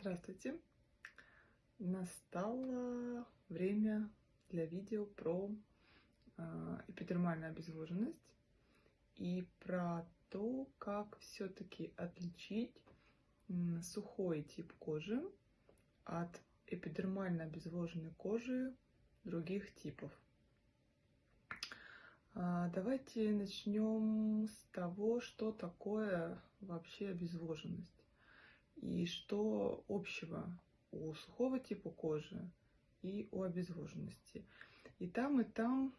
Здравствуйте! Настало время для видео про э, эпидермальную обезвоженность и про то, как все-таки отличить сухой тип кожи от эпидермально обезвоженной кожи других типов. А, Давайте начнем с того, что такое вообще обезвоженность и что общего у сухого типа кожи и у обезвоженности. И там, и там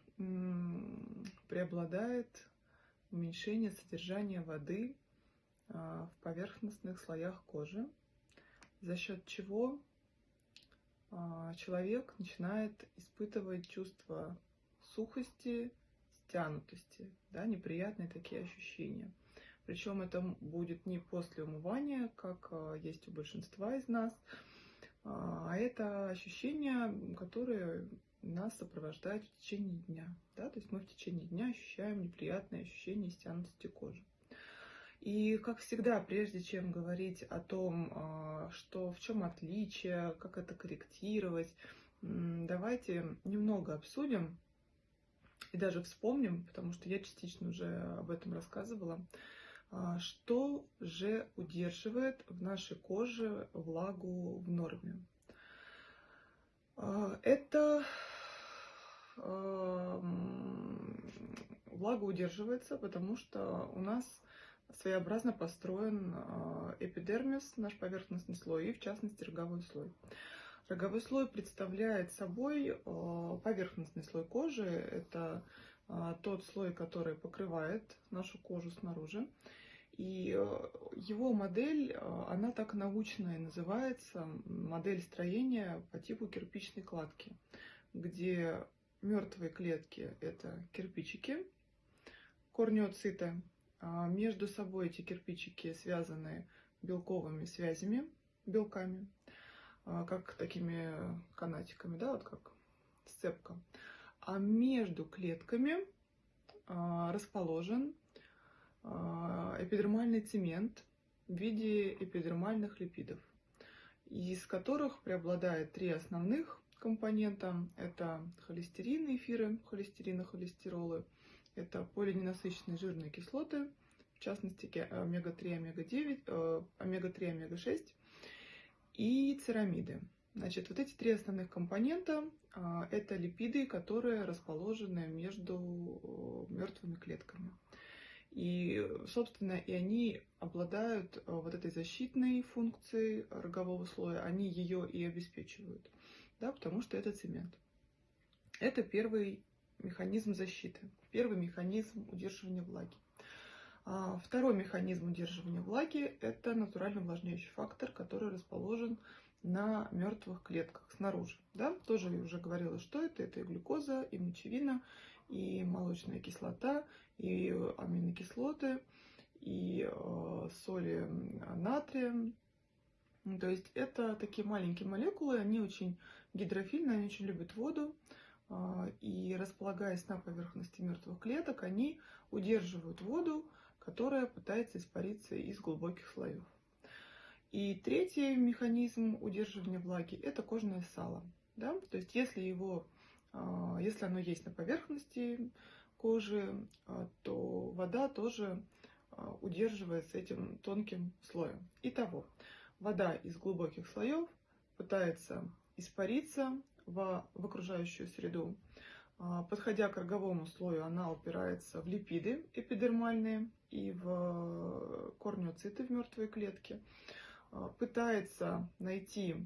преобладает уменьшение содержания воды а, в поверхностных слоях кожи, за счет чего а, человек начинает испытывать чувство сухости, стянутости, да, неприятные такие ощущения. Причем это будет не после умывания, как а, есть у большинства из нас, а это ощущения, которые нас сопровождают в течение дня. Да? То есть мы в течение дня ощущаем неприятные ощущения стянутости кожи. И, как всегда, прежде чем говорить о том, а, что в чем отличие, как это корректировать, давайте немного обсудим и даже вспомним, потому что я частично уже об этом рассказывала, а, что же удерживает в нашей коже влагу в норме. А, это влага удерживается, потому что у нас своеобразно построен а, эпидермис, наш поверхностный слой, и в частности роговой слой. Роговой слой представляет собой поверхностный слой кожи. Это тот слой, который покрывает нашу кожу снаружи. И э, его модель, э, она так научная называется, модель строения по типу кирпичной кладки, где мертвые клетки – это кирпичики, корнеоциты. А между собой эти кирпичики связаны белковыми связями, белками, а, как такими канатиками, да, вот как сцепка. А между клетками а, расположен а, эпидермальный цемент в виде эпидермальных липидов, из которых преобладает три основных компонента. Это холестерин, эфиры, холестерины, холестеролы. Это полиненасыщенные жирные кислоты, в частности омега-3, омега-9, э, омега-3, омега-6 и церамиды. Значит, вот эти три основных компонента а, – это липиды, которые расположены между э, мертвыми клетками. И, собственно, и они обладают э, вот этой защитной функцией рогового слоя, они ее и обеспечивают, да, потому что это цемент. Это первый механизм защиты, первый механизм удерживания влаги. А второй механизм удерживания влаги – это натуральный увлажняющий фактор, который расположен на мертвых клетках снаружи. Да? Тоже я уже говорила, что это. Это и глюкоза, и мочевина, и молочная кислота, и аминокислоты, и э, соли натрия. То есть это такие маленькие молекулы, они очень гидрофильные, они очень любят воду. Э, и располагаясь на поверхности мертвых клеток, они удерживают воду, которая пытается испариться из глубоких слоев. И третий механизм удерживания влаги – это кожное сало. Да? То есть если его а, если оно есть на поверхности кожи, а, то вода тоже а, удерживается этим тонким слоем. Итого, вода из глубоких слоев пытается испариться в, в окружающую среду. Подходя к роговому слою, она упирается в липиды эпидермальные и в корнеоциты в мертвые клетки. Пытается найти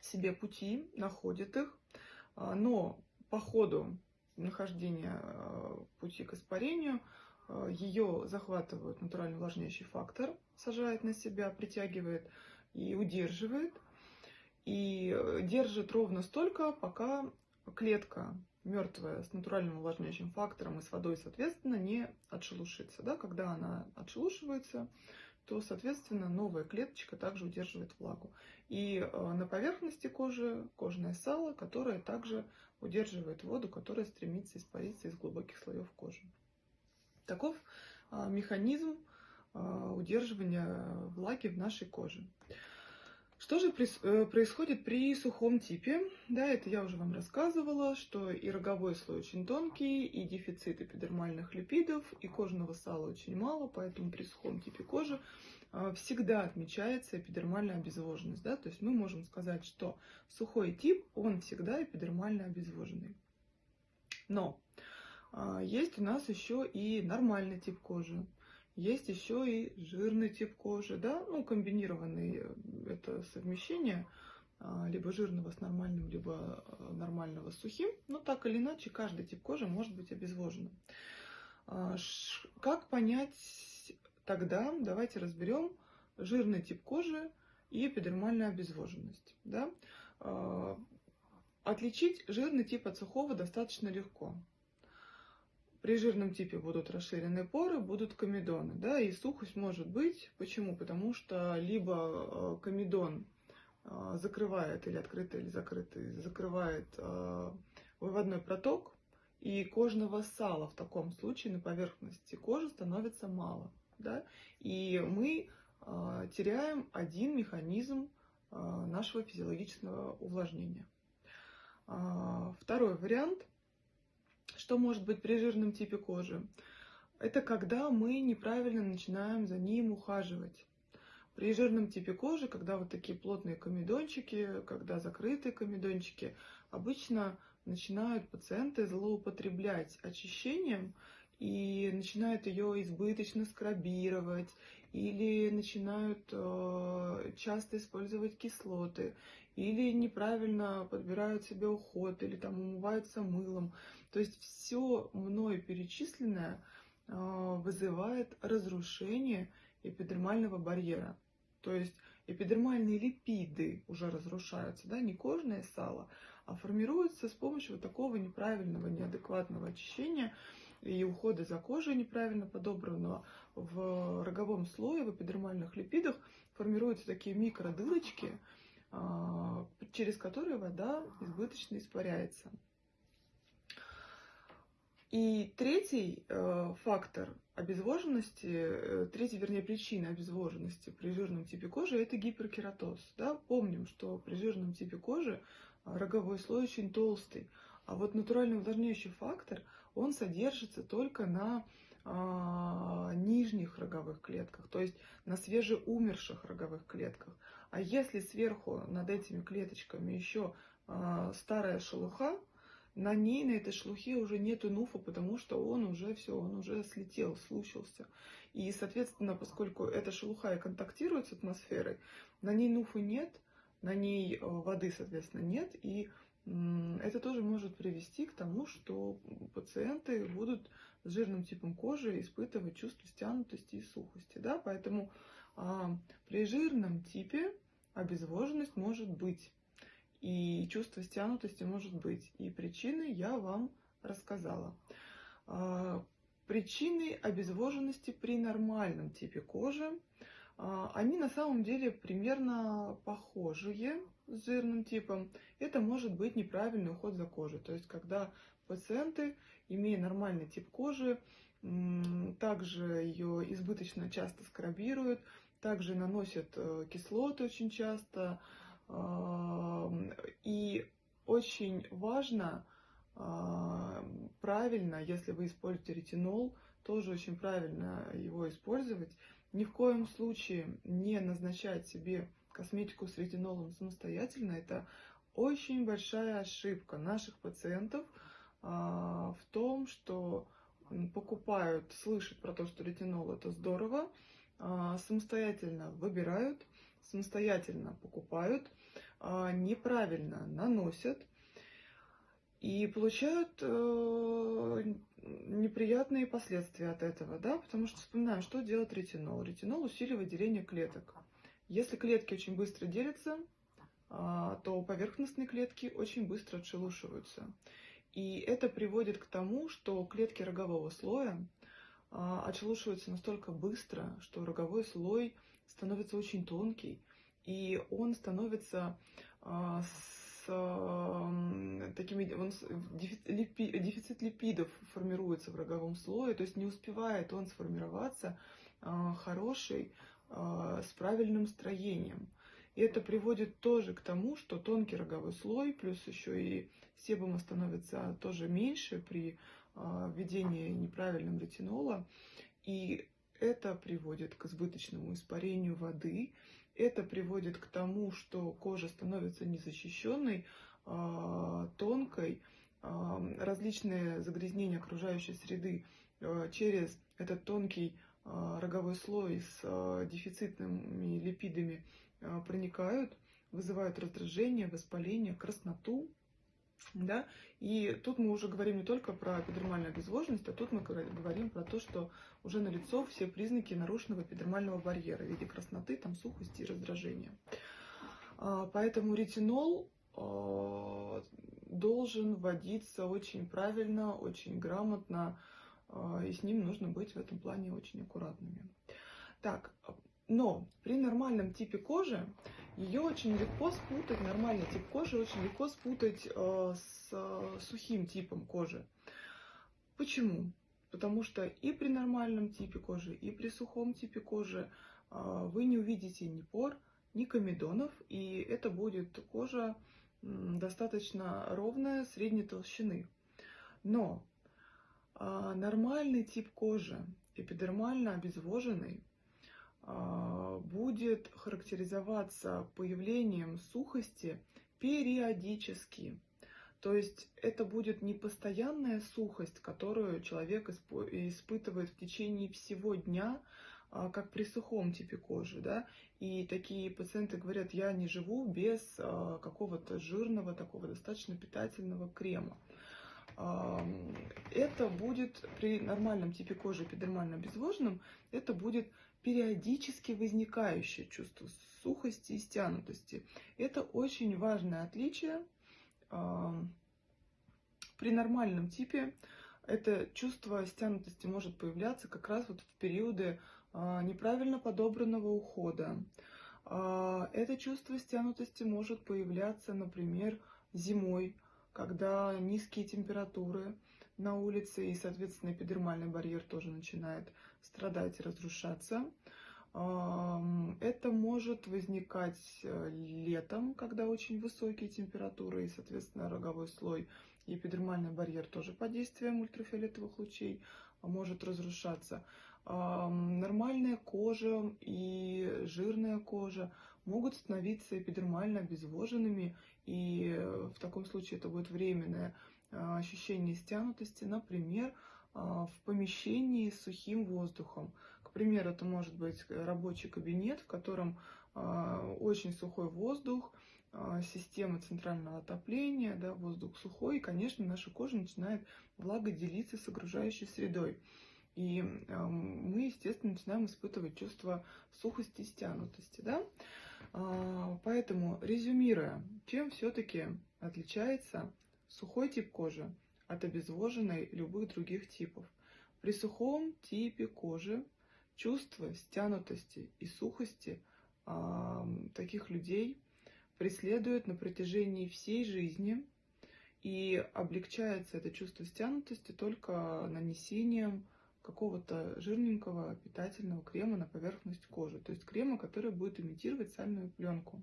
себе пути, находит их, а, но по ходу нахождения а, пути к испарению ее захватывает натуральный увлажняющий фактор, сажает на себя, притягивает и удерживает. И держит ровно столько, пока клетка мертвая с натуральным увлажняющим фактором и с водой, соответственно, не отшелушится. Да? Когда она отшелушивается, то, соответственно, новая клеточка также удерживает влагу. И э, на поверхности кожи кожное сало, которое также удерживает воду, которая стремится испариться из глубоких слоев кожи. Таков а, механизм а, удерживания влаги в нашей коже. Что же э, происходит при сухом типе? Да, это я уже вам рассказывала, что и роговой слой очень тонкий, и дефицит эпидермальных липидов, и кожного сала очень мало, поэтому при сухом типе кожи а, всегда отмечается эпидермальная обезвоженность. Да? То есть мы можем сказать, что сухой тип, он всегда эпидермально обезвоженный. Но а, есть у нас еще и нормальный тип кожи. Есть еще и жирный тип кожи, да, ну, комбинированный э, это совмещение а, либо жирного с нормальным, либо э, нормального с сухим. Но так или иначе, каждый тип кожи может быть обезвоженным. А, как понять тогда? Давайте разберем жирный тип кожи и эпидермальная обезвоженность. Да? А, отличить жирный тип от сухого достаточно легко. При жирном типе будут расширенные поры, будут комедоны, да, и сухость может быть. Почему? Потому что либо э, комедон э, закрывает или открытый, или закрытый, закрывает э, выводной проток, и кожного сала в таком случае на поверхности кожи становится мало, да, и мы теряем один механизм нашего физиологического увлажнения. Второй вариант – что может быть при жирном типе кожи? Это когда мы неправильно начинаем за ним ухаживать. При жирном типе кожи, когда вот такие плотные комедончики, когда закрытые комедончики, обычно начинают пациенты злоупотреблять очищением и начинают ее избыточно скрабировать или начинают э, часто использовать кислоты или неправильно подбирают себе уход или там умываются мылом. То есть все мною перечисленное а, вызывает разрушение эпидермального барьера. То есть эпидермальные липиды уже разрушаются, да, не кожное сало, а формируются с помощью вот такого неправильного, неадекватного очищения и ухода за кожей неправильно подобранного. В роговом слое, в эпидермальных липидах формируются такие микродылочки, а, через которые вода избыточно испаряется. И третий э, фактор обезвоженности, э, третья, вернее, причина обезвоженности при жирном типе кожи – это гиперкератоз. Да? Помним, что при жирном типе кожи э, роговой слой очень толстый, а вот натуральный увлажняющий фактор, он содержится только на э, нижних роговых клетках, то есть на свежеумерших роговых клетках. А если сверху над этими клеточками еще э, старая шелуха, на ней, на этой шлухе уже нету нуфа, потому что он уже все, он уже слетел, слушался. И, соответственно, поскольку эта шелуха и контактирует с атмосферой, на ней нуфа нет, на ней э, воды, соответственно, нет, и это тоже может привести к тому, что пациенты будут с жирным типом кожи испытывать чувство стянутости и сухости. Да? Поэтому а, при жирном типе обезвоженность может быть и чувство стянутости может быть. И причины я вам рассказала. А, причины обезвоженности при нормальном типе кожи, а, они на самом деле примерно похожие с жирным типом. Это может быть неправильный уход за кожей. То есть, когда пациенты, имея нормальный тип кожи, также ее избыточно часто скрабируют, также наносят э, кислоты очень часто, и очень важно правильно, если вы используете ретинол, тоже очень правильно его использовать. Ни в коем случае не назначать себе косметику с ретинолом самостоятельно. Это очень большая ошибка наших пациентов в том, что покупают, слышат про то, что ретинол это здорово, самостоятельно выбирают, самостоятельно покупают, а, неправильно наносят и получают э, неприятные последствия от этого, да, потому что вспоминаем, что делает ретинол. Ретинол усиливает деление клеток. Если клетки очень быстро делятся, а, то поверхностные клетки очень быстро отшелушиваются. И это приводит к тому, что клетки рогового слоя а, отшелушиваются настолько быстро, что роговой слой становится очень тонкий, и он становится а, с а, такими, он, дефицит липидов формируется в роговом слое, то есть не успевает он сформироваться а, хороший, с правильным строением. И это приводит тоже к тому, что тонкий роговой слой, плюс еще и себума становится тоже меньше при а, введении неправильного ретинола. И это приводит к избыточному испарению воды, это приводит к тому, что кожа становится незащищенной, а, тонкой, а, различные загрязнения окружающей среды через этот тонкий роговой слой с дефицитными липидами проникают, вызывают раздражение, воспаление, красноту, да? И тут мы уже говорим не только про эпидермальную обезвоженность, а тут мы говорим про то, что уже налицо все признаки нарушенного эпидермального барьера в виде красноты, там, сухости и раздражения. А, поэтому ретинол а, должен вводиться очень правильно, очень грамотно, а, и с ним нужно быть в этом плане очень аккуратными. Так, но при нормальном типе кожи ее очень легко спутать, нормальный тип кожи очень легко спутать э, с э, сухим типом кожи. Почему? Потому что и при нормальном типе кожи, и при сухом типе кожи э, вы не увидите ни пор, ни комедонов, и это будет кожа достаточно ровная, средней толщины. Но нормальный тип кожи, эпидермально обезвоженный, будет характеризоваться появлением сухости периодически. То есть это будет не постоянная сухость, которую человек испытывает в течение всего дня, а, как при сухом типе кожи. Да? И такие пациенты говорят, я не живу без а, какого-то жирного, такого достаточно питательного крема. Это будет при нормальном типе кожи эпидермально обезвоженном, это будет периодически возникающее чувство сухости и стянутости. Это очень важное отличие. При нормальном типе это чувство стянутости может появляться как раз вот в периоды а, неправильно подобранного ухода. А, это чувство стянутости может появляться, например, зимой, когда низкие температуры, на улице, и, соответственно, эпидермальный барьер тоже начинает страдать и разрушаться. Это может возникать э, летом, когда очень высокие температуры, и, соответственно, роговой слой и эпидермальный барьер тоже под действием ультрафиолетовых лучей может разрушаться. Нормальная кожа и жирная кожа могут становиться эпидермально обезвоженными, и э, в таком случае это будет временное ощущение стянутости, например, а, в помещении с сухим воздухом. К примеру, это может быть рабочий кабинет, в котором а, очень сухой воздух, система центрального отопления, да, воздух сухой, и, конечно, наша кожа начинает влагоделиться с окружающей средой. И мы, естественно, начинаем испытывать чувство сухости и стянутости. Да? Поэтому, резюмируя, чем все-таки отличается Сухой тип кожи от обезвоженной любых других типов. При сухом типе кожи чувство стянутости и сухости э, таких людей преследует на протяжении всей жизни, и облегчается это чувство стянутости только нанесением какого-то жирненького питательного крема на поверхность кожи, то есть крема, который будет имитировать сальную пленку.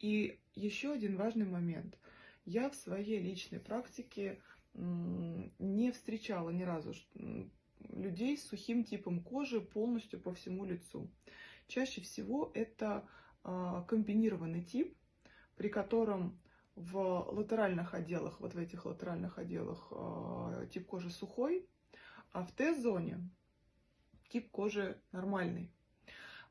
И еще один важный момент – я в своей личной практике не встречала ни разу людей с сухим типом кожи полностью по всему лицу. Чаще всего это а, комбинированный тип, при котором в латеральных отделах, вот в этих латеральных отделах а, тип кожи сухой, а в Т-зоне тип кожи нормальный.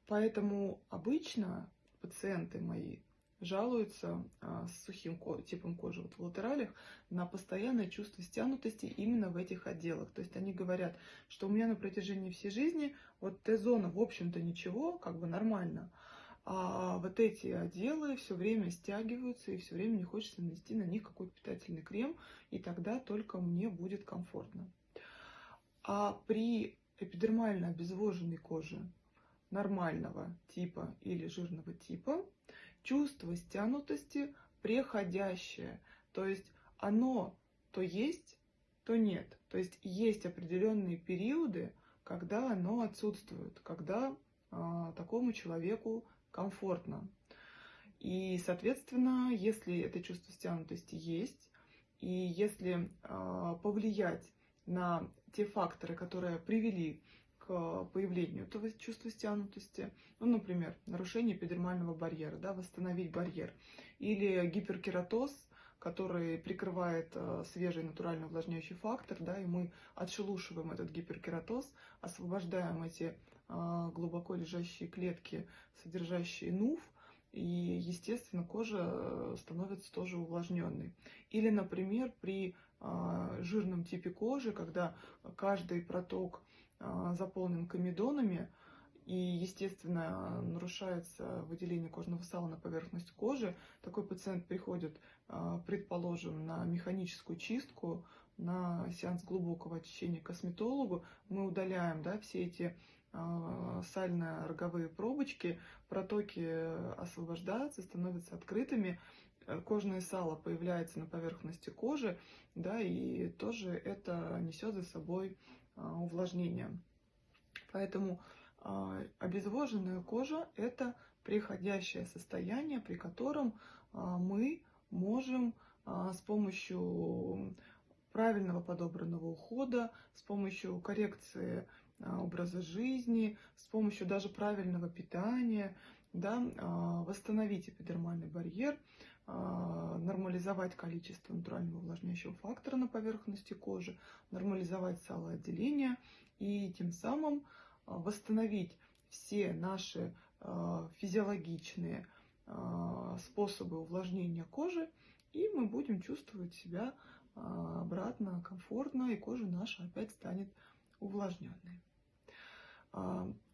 Поэтому обычно пациенты мои жалуются а, с сухим типом кожи вот в латералях на постоянное чувство стянутости именно в этих отделах. То есть они говорят, что у меня на протяжении всей жизни вот Т-зона, в общем-то, ничего, как бы нормально. А вот эти отделы все время стягиваются, и все время не хочется нанести на них какой-то питательный крем, и тогда только мне будет комфортно. А при эпидермально обезвоженной коже нормального типа или жирного типа чувство стянутости преходящее. То есть оно то есть, то нет. То есть есть определенные периоды, когда оно отсутствует, когда э, такому человеку комфортно. И, соответственно, если это чувство стянутости есть, и если э, повлиять на те факторы, которые привели к появлению этого чувства стянутости, ну, например, нарушение эпидермального барьера, да, восстановить барьер, или гиперкератоз, который прикрывает э, свежий натурально увлажняющий фактор, да, и мы отшелушиваем этот гиперкератоз, освобождаем эти э, глубоко лежащие клетки, содержащие нуф, и, естественно, кожа э, становится тоже увлажненной. Или, например, при жирном типе кожи, когда каждый проток заполнен комедонами, и, естественно, нарушается выделение кожного сала на поверхность кожи, такой пациент приходит, а, предположим, на механическую чистку, на сеанс глубокого очищения к косметологу, мы удаляем да, все эти а, сально-роговые пробочки, протоки освобождаются, становятся открытыми, э, кожное сало появляется на поверхности кожи, да, и тоже это несет за собой а, увлажнение. Поэтому а, обезвоженная кожа – это приходящее состояние, при котором а, мы можем с помощью правильного подобранного ухода, с помощью коррекции образа жизни, с помощью даже правильного питания, да, восстановить эпидермальный барьер, нормализовать количество натурального увлажняющего фактора на поверхности кожи, нормализовать салоотделение и тем самым а, восстановить все наши а, физиологичные а, способы увлажнения кожи, и мы будем чувствовать себя обратно комфортно, и кожа наша опять станет увлажненной.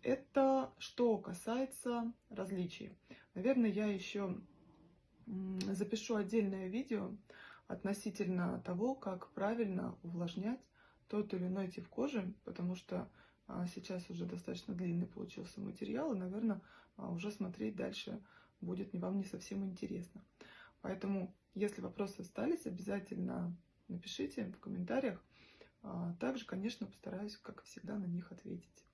Это что касается различий. Наверное, я еще запишу отдельное видео относительно того, как правильно увлажнять тот или иной тип кожи, потому что а сейчас уже достаточно длинный получился материал, и, наверное, а, уже смотреть дальше будет вам не совсем интересно. Поэтому, если вопросы остались, обязательно напишите в комментариях. А, также, конечно, постараюсь, как всегда, на них ответить.